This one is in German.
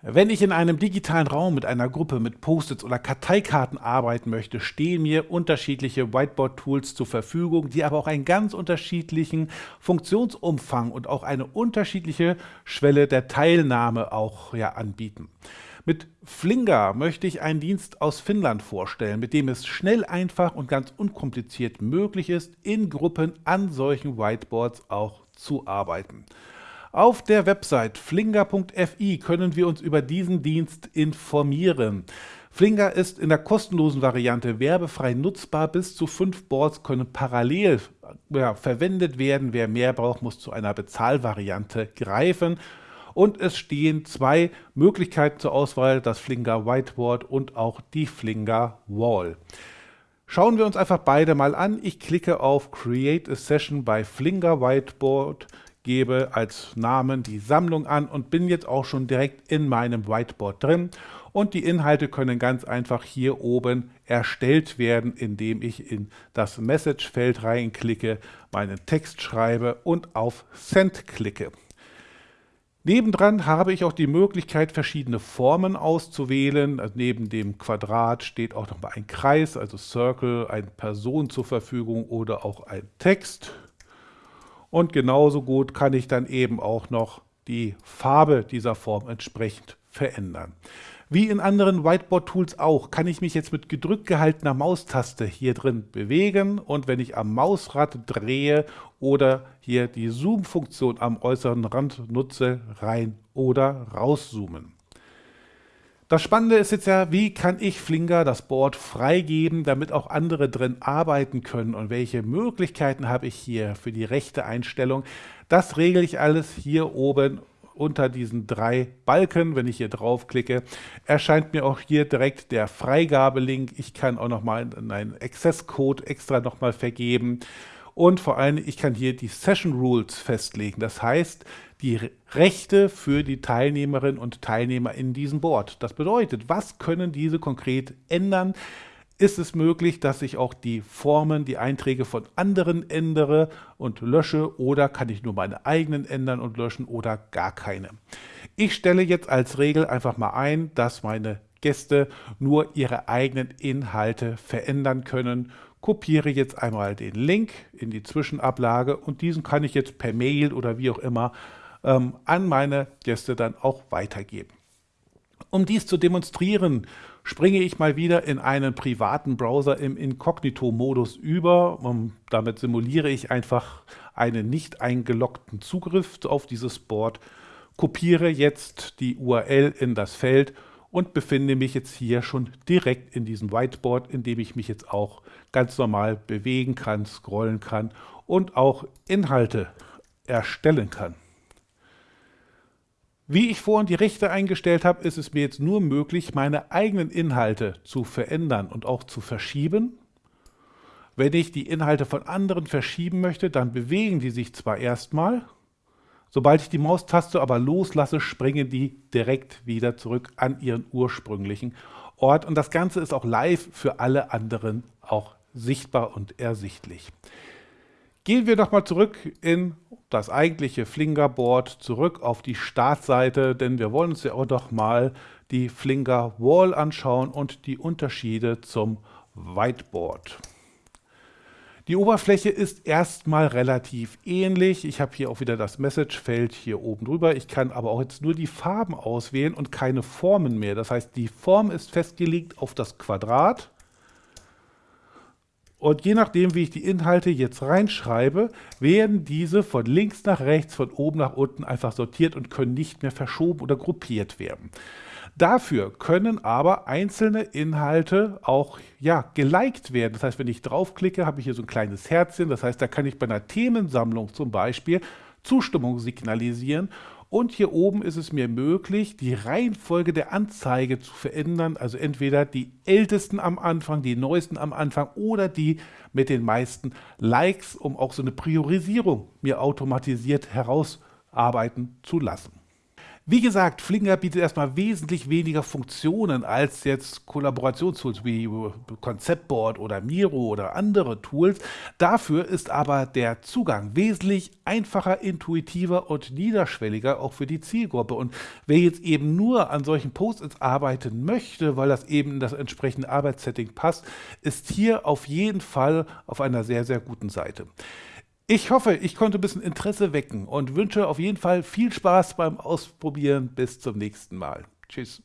Wenn ich in einem digitalen Raum mit einer Gruppe mit Post-its oder Karteikarten arbeiten möchte, stehen mir unterschiedliche Whiteboard-Tools zur Verfügung, die aber auch einen ganz unterschiedlichen Funktionsumfang und auch eine unterschiedliche Schwelle der Teilnahme auch ja, anbieten. Mit Flinga möchte ich einen Dienst aus Finnland vorstellen, mit dem es schnell, einfach und ganz unkompliziert möglich ist, in Gruppen an solchen Whiteboards auch zu arbeiten. Auf der Website flinger.fi können wir uns über diesen Dienst informieren. Flinger ist in der kostenlosen Variante werbefrei nutzbar. Bis zu fünf Boards können parallel ja, verwendet werden. Wer mehr braucht, muss zu einer Bezahlvariante greifen. Und es stehen zwei Möglichkeiten zur Auswahl, das Flinger Whiteboard und auch die Flinger Wall. Schauen wir uns einfach beide mal an. Ich klicke auf Create a Session bei Flinger Whiteboard gebe als Namen die Sammlung an und bin jetzt auch schon direkt in meinem Whiteboard drin. Und die Inhalte können ganz einfach hier oben erstellt werden, indem ich in das Message-Feld reinklicke, meinen Text schreibe und auf Send klicke. Nebendran habe ich auch die Möglichkeit, verschiedene Formen auszuwählen. Neben dem Quadrat steht auch noch mal ein Kreis, also Circle, eine Person zur Verfügung oder auch ein Text. Und genauso gut kann ich dann eben auch noch die Farbe dieser Form entsprechend verändern. Wie in anderen Whiteboard-Tools auch, kann ich mich jetzt mit gedrückt gehaltener Maustaste hier drin bewegen und wenn ich am Mausrad drehe oder hier die Zoom-Funktion am äußeren Rand nutze, rein oder rauszoomen. Das Spannende ist jetzt ja, wie kann ich Flinger das Board freigeben, damit auch andere drin arbeiten können und welche Möglichkeiten habe ich hier für die rechte Einstellung. Das regle ich alles hier oben unter diesen drei Balken. Wenn ich hier draufklicke, erscheint mir auch hier direkt der Freigabelink. Ich kann auch nochmal einen Access-Code extra nochmal vergeben. Und vor allem, ich kann hier die Session Rules festlegen. Das heißt, die Rechte für die Teilnehmerinnen und Teilnehmer in diesem Board. Das bedeutet, was können diese konkret ändern? Ist es möglich, dass ich auch die Formen, die Einträge von anderen ändere und lösche oder kann ich nur meine eigenen ändern und löschen oder gar keine? Ich stelle jetzt als Regel einfach mal ein, dass meine Gäste nur ihre eigenen Inhalte verändern können kopiere jetzt einmal den Link in die Zwischenablage und diesen kann ich jetzt per Mail oder wie auch immer ähm, an meine Gäste dann auch weitergeben. Um dies zu demonstrieren, springe ich mal wieder in einen privaten Browser im Inkognito-Modus über. Und damit simuliere ich einfach einen nicht eingeloggten Zugriff auf dieses Board, kopiere jetzt die URL in das Feld und befinde mich jetzt hier schon direkt in diesem Whiteboard, in dem ich mich jetzt auch ganz normal bewegen kann, scrollen kann und auch Inhalte erstellen kann. Wie ich vorhin die Rechte eingestellt habe, ist es mir jetzt nur möglich, meine eigenen Inhalte zu verändern und auch zu verschieben. Wenn ich die Inhalte von anderen verschieben möchte, dann bewegen die sich zwar erstmal, Sobald ich die Maustaste aber loslasse, springen die direkt wieder zurück an ihren ursprünglichen Ort. Und das Ganze ist auch live für alle anderen auch sichtbar und ersichtlich. Gehen wir nochmal zurück in das eigentliche Flinger-Board, zurück auf die Startseite, denn wir wollen uns ja auch noch mal die Flinger Wall anschauen und die Unterschiede zum Whiteboard. Die Oberfläche ist erstmal relativ ähnlich. Ich habe hier auch wieder das Message-Feld hier oben drüber. Ich kann aber auch jetzt nur die Farben auswählen und keine Formen mehr. Das heißt, die Form ist festgelegt auf das Quadrat. Und je nachdem, wie ich die Inhalte jetzt reinschreibe, werden diese von links nach rechts, von oben nach unten einfach sortiert und können nicht mehr verschoben oder gruppiert werden. Dafür können aber einzelne Inhalte auch ja, geliked werden. Das heißt, wenn ich draufklicke, habe ich hier so ein kleines Herzchen. Das heißt, da kann ich bei einer Themensammlung zum Beispiel Zustimmung signalisieren. Und hier oben ist es mir möglich, die Reihenfolge der Anzeige zu verändern. Also entweder die ältesten am Anfang, die neuesten am Anfang oder die mit den meisten Likes, um auch so eine Priorisierung mir automatisiert herausarbeiten zu lassen. Wie gesagt, Flickr bietet erstmal wesentlich weniger Funktionen als jetzt Kollaborationstools wie Conceptboard oder Miro oder andere Tools. Dafür ist aber der Zugang wesentlich einfacher, intuitiver und niederschwelliger auch für die Zielgruppe. Und wer jetzt eben nur an solchen Post-its arbeiten möchte, weil das eben in das entsprechende Arbeitssetting passt, ist hier auf jeden Fall auf einer sehr, sehr guten Seite. Ich hoffe, ich konnte ein bisschen Interesse wecken und wünsche auf jeden Fall viel Spaß beim Ausprobieren. Bis zum nächsten Mal. Tschüss.